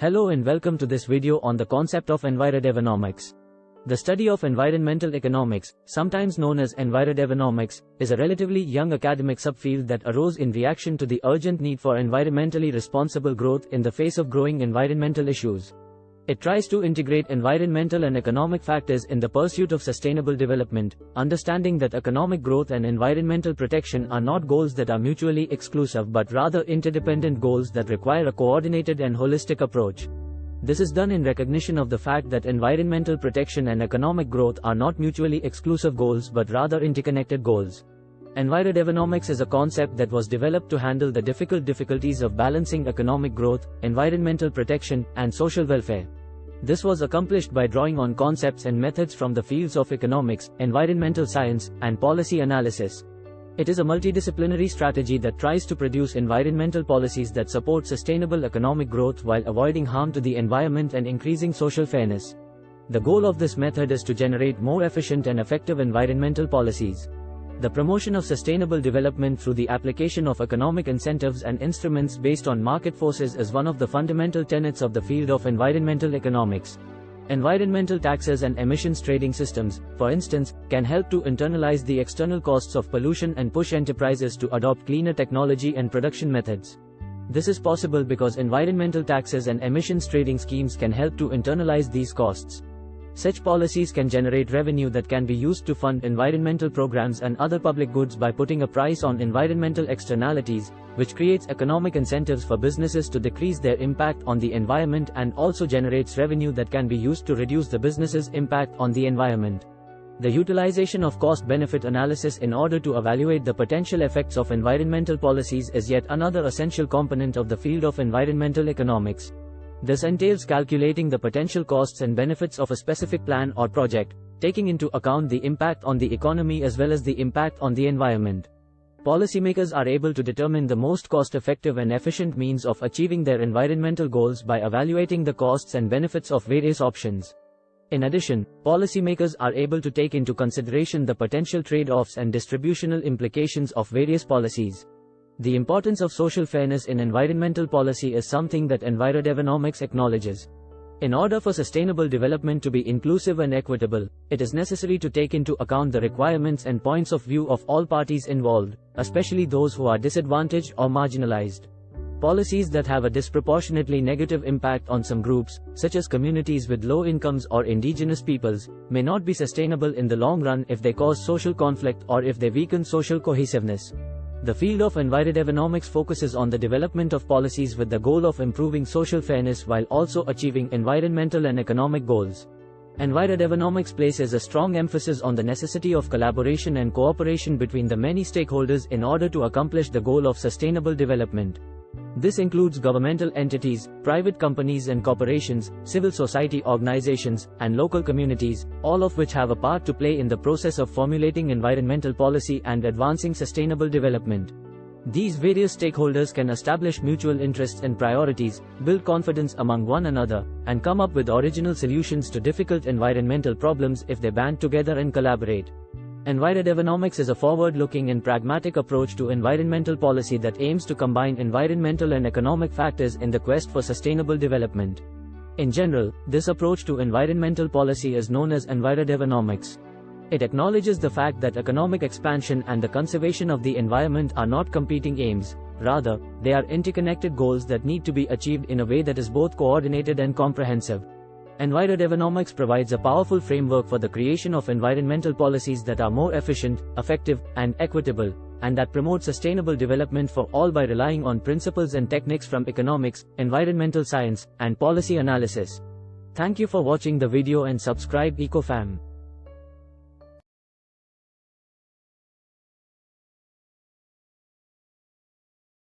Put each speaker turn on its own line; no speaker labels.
Hello and welcome to this video on the concept of envirodevonomics. The study of environmental economics, sometimes known as envirodevonomics, is a relatively young academic subfield that arose in reaction to the urgent need for environmentally responsible growth in the face of growing environmental issues. It tries to integrate environmental and economic factors in the pursuit of sustainable development, understanding that economic growth and environmental protection are not goals that are mutually exclusive but rather interdependent goals that require a coordinated and holistic approach. This is done in recognition of the fact that environmental protection and economic growth are not mutually exclusive goals but rather interconnected goals. Envirodevonomics is a concept that was developed to handle the difficult difficulties of balancing economic growth, environmental protection, and social welfare. This was accomplished by drawing on concepts and methods from the fields of economics, environmental science, and policy analysis. It is a multidisciplinary strategy that tries to produce environmental policies that support sustainable economic growth while avoiding harm to the environment and increasing social fairness. The goal of this method is to generate more efficient and effective environmental policies. The promotion of sustainable development through the application of economic incentives and instruments based on market forces is one of the fundamental tenets of the field of environmental economics. Environmental taxes and emissions trading systems, for instance, can help to internalize the external costs of pollution and push enterprises to adopt cleaner technology and production methods. This is possible because environmental taxes and emissions trading schemes can help to internalize these costs. Such policies can generate revenue that can be used to fund environmental programs and other public goods by putting a price on environmental externalities, which creates economic incentives for businesses to decrease their impact on the environment and also generates revenue that can be used to reduce the business's impact on the environment. The utilization of cost-benefit analysis in order to evaluate the potential effects of environmental policies is yet another essential component of the field of environmental economics. This entails calculating the potential costs and benefits of a specific plan or project, taking into account the impact on the economy as well as the impact on the environment. Policymakers are able to determine the most cost-effective and efficient means of achieving their environmental goals by evaluating the costs and benefits of various options. In addition, policymakers are able to take into consideration the potential trade-offs and distributional implications of various policies. The importance of social fairness in environmental policy is something that Envirodevonomics acknowledges. In order for sustainable development to be inclusive and equitable, it is necessary to take into account the requirements and points of view of all parties involved, especially those who are disadvantaged or marginalized. Policies that have a disproportionately negative impact on some groups, such as communities with low incomes or indigenous peoples, may not be sustainable in the long run if they cause social conflict or if they weaken social cohesiveness. The field of envirodevonomics focuses on the development of policies with the goal of improving social fairness while also achieving environmental and economic goals. Envirodevonomics places a strong emphasis on the necessity of collaboration and cooperation between the many stakeholders in order to accomplish the goal of sustainable development. This includes governmental entities, private companies and corporations, civil society organizations, and local communities, all of which have a part to play in the process of formulating environmental policy and advancing sustainable development. These various stakeholders can establish mutual interests and priorities, build confidence among one another, and come up with original solutions to difficult environmental problems if they band together and collaborate. Envirodevonomics is a forward-looking and pragmatic approach to environmental policy that aims to combine environmental and economic factors in the quest for sustainable development. In general, this approach to environmental policy is known as envirodevonomics. It acknowledges the fact that economic expansion and the conservation of the environment are not competing aims, rather, they are interconnected goals that need to be achieved in a way that is both coordinated and comprehensive. Envirodevonomics provides a powerful framework for the creation of environmental policies that are more efficient, effective, and equitable, and that promote sustainable development for all by relying on principles and techniques from economics, environmental science, and policy analysis. Thank you for watching the video and subscribe EcoFam.